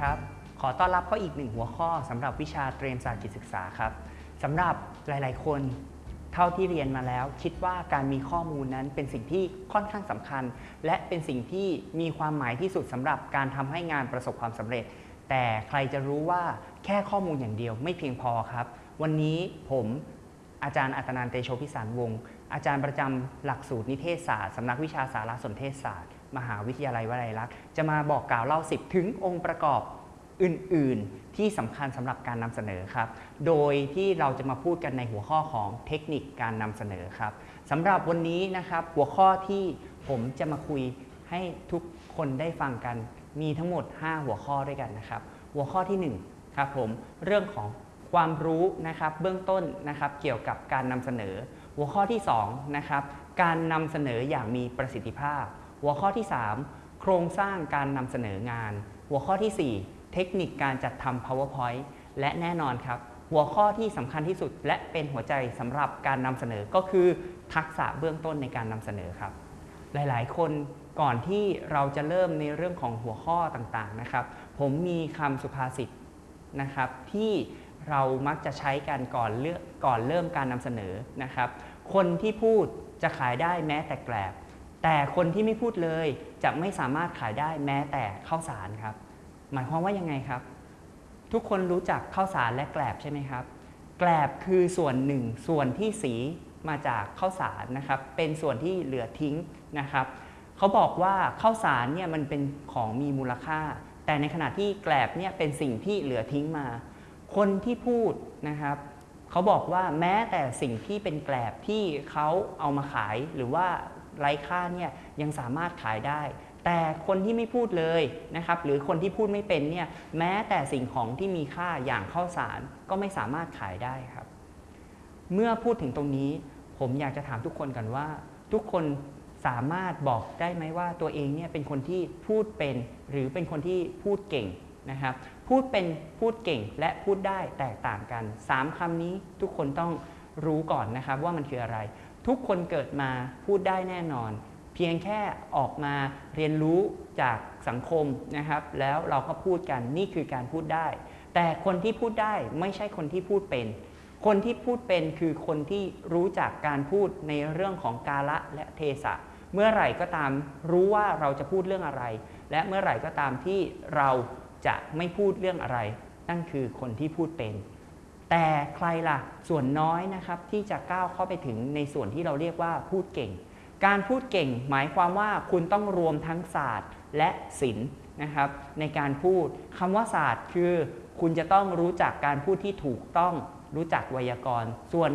ครับ ขอต้อนรับเข้าอีกหนึ่งหัวข้อสำหรับวิชาเตรียมศาสตร์จิตศึกษาครับสำหรับหลาย ๆ คนเท่าที่เรียนมาแล้ว คิดว่าการมีข้อมูลนั้นเป็นสิ่งที่ค่อนข้างสำคัญ และเป็นสิ่งที่มีความหมายที่สุดสำหรับการทำให้งานประสบความสำเร็จ แต่ใครจะรู้ว่าแค่ข้อมูลอย่างเดียวไม่เพียงพอครับ วันนี้ผมอาจารย์อัตนันเตโชพิสารวงศ์อาจารย์ประจำหลักสูตรนิเทศศาสตร์สำนักวิชาสารสนเทศศาสตร์ มหาวิทยาลัยวลัยลักษณ์จะมาบอกกล่าวเล่าสิบถึงองค์ประกอบอื่น ๆ ที่สำคัญสำหรับการนำเสนอครับ โดยที่เราจะมาพูดกันในหัวข้อของเทคนิคการนำเสนอครับสำหรับวันนี้นะครับหัวข้อที่ผมจะมาคุยให้ทุกคนได้ฟังกันมีทั้งหมด 5 หัวข้อด้วยกันนะครับ หัวข้อที่1ครับผมเรื่องของความรู้นะครับเบื้องต้นนะครับเกี่ยวกับการนำเสนอ หัวข้อที่2นะครับการนำเสนออย่างมีประสิทธิภาพ หัวข้อที่ 3 โครงสร้างการนำเสนองาน หัวข้อที่ 4 เทคนิคการจัดทำ powerpoint และแน่นอนครับ หัวข้อที่สำคัญที่สุด และเป็นหัวใจสำหรับการนำเสนอก็คือทักษะเบื้องต้นในการนำเสนอครับ หลายๆ คนก่อนที่เราจะเริ่มในเรื่องของหัวข้อต่างๆนะครับ ผมมีคำสุภาษิตนะครับที่เรามักจะใช้กันก่อนเลือกก่อนเริ่มการนำเสนอนะครับ คนที่พูดจะขายได้แม้แต่แกลบ แต่คนที่ไม่พูดเลยจะไม่สามารถขายได้แม้แต่ข้าวสารครับ หมายความว่ายังไงครับ ทุกคนรู้จักข้าวสารและแกลบใช่ไหมครับ แกลบคือส่วนหนึ่งส่วนที่สีมาจากข้าวสารนะครับ เป็นส่วนที่เหลือทิ้งนะครับเขาบอกว่าข้าวสารเนี่ยมันเป็นของมีมูลค่า แต่ในขณะที่แกลบเนี่ยเป็นสิ่งที่เหลือทิ้งมา คนที่พูดนะครับเขาบอกว่าแม้แต่สิ่งที่เป็นแกลบที่เขาเอามาขายหรือว่า ไร้ค่าเนี่ยยังสามารถขายได้ แต่คนที่ไม่พูดเลยนะครับหรือคนที่พูดไม่เป็นเนี่ยแม้แต่สิ่งของที่มีค่าอย่างข้าวสารก็ไม่สามารถขายได้ครับ เมื่อพูดถึงตรงนี้ ผมอยากจะถามทุกคนกันว่า ทุกคนสามารถบอกได้ไหมว่าตัวเองเนี่ยเป็นคนที่พูดเป็นหรือเป็นคนที่พูดเก่งนะครับพูดเป็นพูดเก่งและพูดได้แตกต่างกัน 3คำนี้ทุกคนต้องรู้ก่อนนะครับว่ามันคืออะไร ทุกคนเกิดมาพูดได้แน่นอน เพียงแค่ออกมาเรียนรู้จากสังคมนะครับ แล้วเราก็พูดกันนี่คือการพูดได้ แต่คนที่พูดได้ไม่ใช่คนที่พูดเป็น คนที่พูดเป็นคือคนที่รู้จักการพูดในเรื่องของกาละและเทศะเมื่อไหร่ก็ตามรู้ว่าเราจะพูดเรื่องอะไร และเมื่อไหร่ก็ตามที่เราจะไม่พูดเรื่องอะไร นั่นคือคนที่พูดเป็น แต่ใครล่ะส่วนน้อยนะครับที่จะก้าวเข้าไปถึงในส่วนที่เราเรียกว่าพูดเก่ง การพูดเก่งหมายความว่าคุณต้องรวมทั้งศาสตร์และศิลป์นะครับในการพูดคำว่าศาสตร์คือ คุณจะต้องรู้จักการพูดที่ถูกต้องรู้จักไวยากรณ์ ส่วน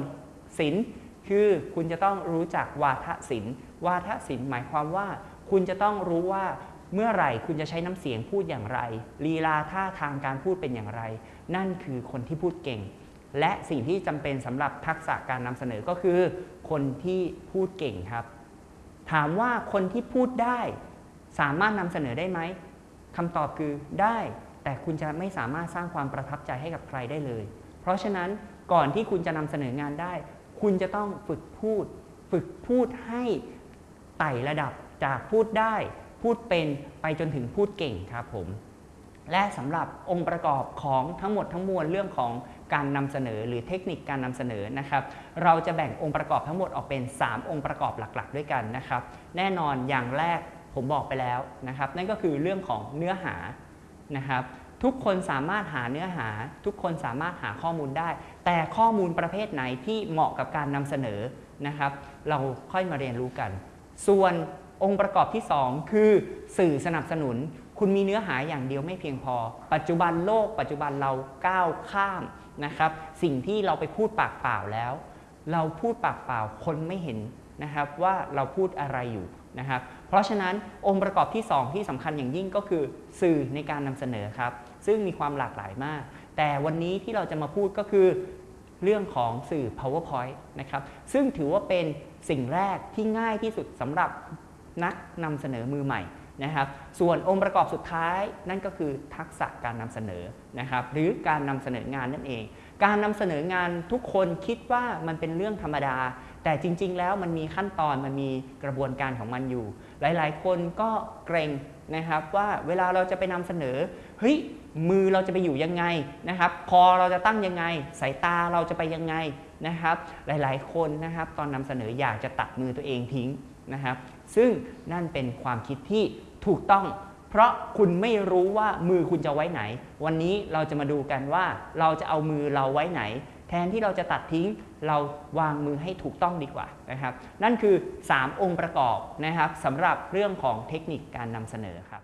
ศิลป์คือคุณจะต้องรู้จักวาทศิลป์วาทศิลป์หมายความว่า คุณจะต้องรู้ว่าเมื่อไหร่คุณจะใช้น้ำเสียงพูดอย่างไรลีลาท่าทางการพูดเป็นอย่างไร นั่นคือคนที่พูดเก่ง และสิ่งที่จำเป็นสำหรับทักษะการนำเสนอก็คือ คนที่พูดเก่งครับ ถามว่าคนที่พูดได้สามารถนำเสนอได้ไหมคำตอบคือได้ แต่คุณจะไม่สามารถสร้างความประทับใจให้กับใครได้เลย เพราะฉะนั้นก่อนที่คุณจะนำเสนองานได้ คุณจะต้องฝึกพูด ฝึกพูดให้ไต่ระดับจากพูดได้ พูดเป็นไปจนถึงพูดเก่งครับผม และสำหรับองค์ประกอบของทั้งหมดทั้งมวลเรื่องของการนำเสนอหรือเทคนิคการนำเสนอนะครับ เราจะแบ่งองค์ประกอบทั้งหมดออกเป็น 3 องค์ประกอบหลักๆ ด้วยกันนะครับ แน่นอนอย่างแรกผมบอกไปแล้วนะครับ นั่นก็คือเรื่องของเนื้อหานะครับ ทุกคนสามารถหาเนื้อหา ทุกคนสามารถหาข้อมูลได้ แต่ข้อมูลประเภทไหนที่เหมาะกับการนำเสนอนะครับ เราค่อยมาเรียนรู้กัน ส่วนองค์ประกอบที่ 2 คือ สื่อสนับสนุน คุณมีเนื้อหาอย่างเดียวไม่เพียงพอ ปัจจุบันโลก ปัจจุบันเราก้าวข้ามนะครับ สิ่งที่เราไปพูดปากเปล่าแล้ว เราพูดปากเปล่าคนไม่เห็นนะครับว่าเราพูดอะไรอยู่นะครับ เพราะฉะนั้นองค์ประกอบที่ 2 ที่สำคัญอย่างยิ่งก็คือสื่อในการนำเสนอครับ ซึ่งมีความหลากหลายมาก แต่วันนี้ที่เราจะมาพูดก็คือเรื่องของสื่อ powerpoint นะครับ ซึ่งถือว่าเป็นสิ่งแรกที่ง่ายที่สุดสำหรับนักนำเสนอมือใหม่ นะครับ ส่วนองค์ประกอบสุดท้ายนั่นก็คือทักษะการนำเสนอนะครับหรือการนำเสนองานนั่นเอง การนำเสนองานทุกคนคิดว่ามันเป็นเรื่องธรรมดา แต่จริง ๆ แล้วมันมีขั้นตอนมันมีกระบวนการของมันอยู่ หลายๆ คนก็เกรงนะครับว่าเวลาเราจะไปนำเสนอเฮ้ยมือเราจะไปอยู่ยังไงนะครับคอเราจะตั้งยังไง สายตาเราจะไปยังไงนะครับ หลายๆ คนนะครับ ตอนนำเสนออยากจะตัดมือตัวเองทิ้ง นะครับ ซึ่งนั่นเป็นความคิดที่ถูกต้อง เพราะคุณไม่รู้ว่ามือคุณจะไว้ไหน วันนี้เราจะมาดูกันว่าเราจะเอามือเราไว้ไหน แทนที่เราจะตัดทิ้งเราวางมือให้ถูกต้องดีกว่านะครับ นั่นคือ 3 องค์ประกอบนะครับสำหรับเรื่องของเทคนิคการนำเสนอครับ